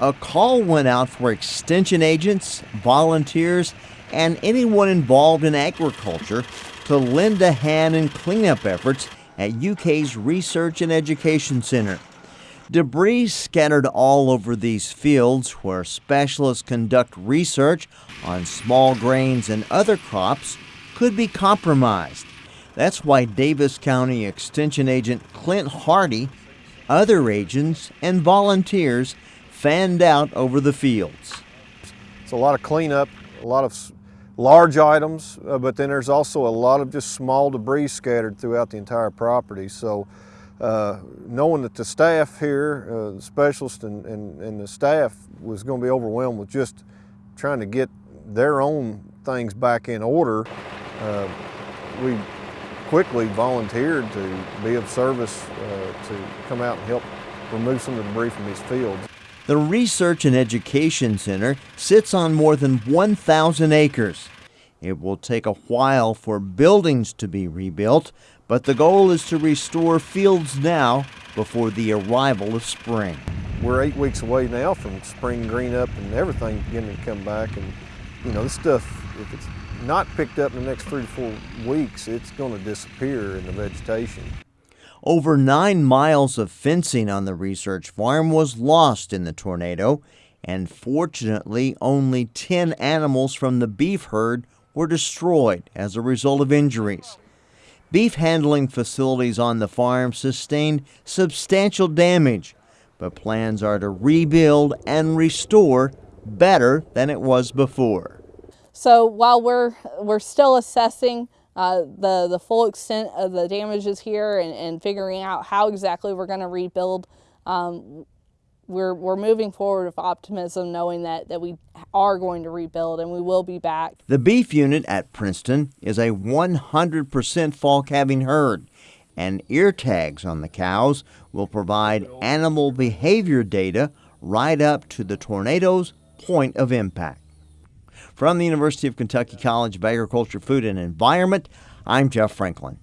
a call went out for extension agents, volunteers, and anyone involved in agriculture to lend a hand in cleanup efforts at UK's Research and Education Center. Debris scattered all over these fields where specialists conduct research on small grains and other crops could be compromised. That's why Daviess County Extension Agent Clint Hardy, other agents, and volunteers fanned out over the fields. It's a lot of cleanup, a lot of large items, uh, but then there's also a lot of just small debris scattered throughout the entire property. So uh, knowing that the staff here, uh, the specialist and, and, and, the staff was going to be overwhelmed with just trying to get their own things back in order, uh, we quickly volunteered to be of service uh, to come out and help remove some of the debris from these fields. The Research and Education Center sits on more than 1,000 acres. It will take a while for buildings to be rebuilt, but the goal is to restore fields now before the arrival of spring. We're eight weeks away now from spring green up and everything beginning to come back. And, you know, this stuff, if it's not picked up in the next three to four weeks, it's going to disappear in the vegetation. Over nine miles of fencing on the research farm was lost in the tornado, and fortunately, only 10 animals from the beef herd were destroyed as a result of injuries. Beef handling facilities on the farm sustained substantial damage, but plans are to rebuild and restore better than it was before. So while we're, we're still assessing uh, the, the full extent of the damages here and, and figuring out how exactly we're going to rebuild. Um, we're, we're moving forward with optimism knowing that, that we are going to rebuild and we will be back. The beef unit at Princeton is a 100% fall calving herd and ear tags on the cows will provide animal behavior data right up to the tornado's point of impact. From the University of Kentucky College of Agriculture, Food and Environment, I'm Jeff Franklin.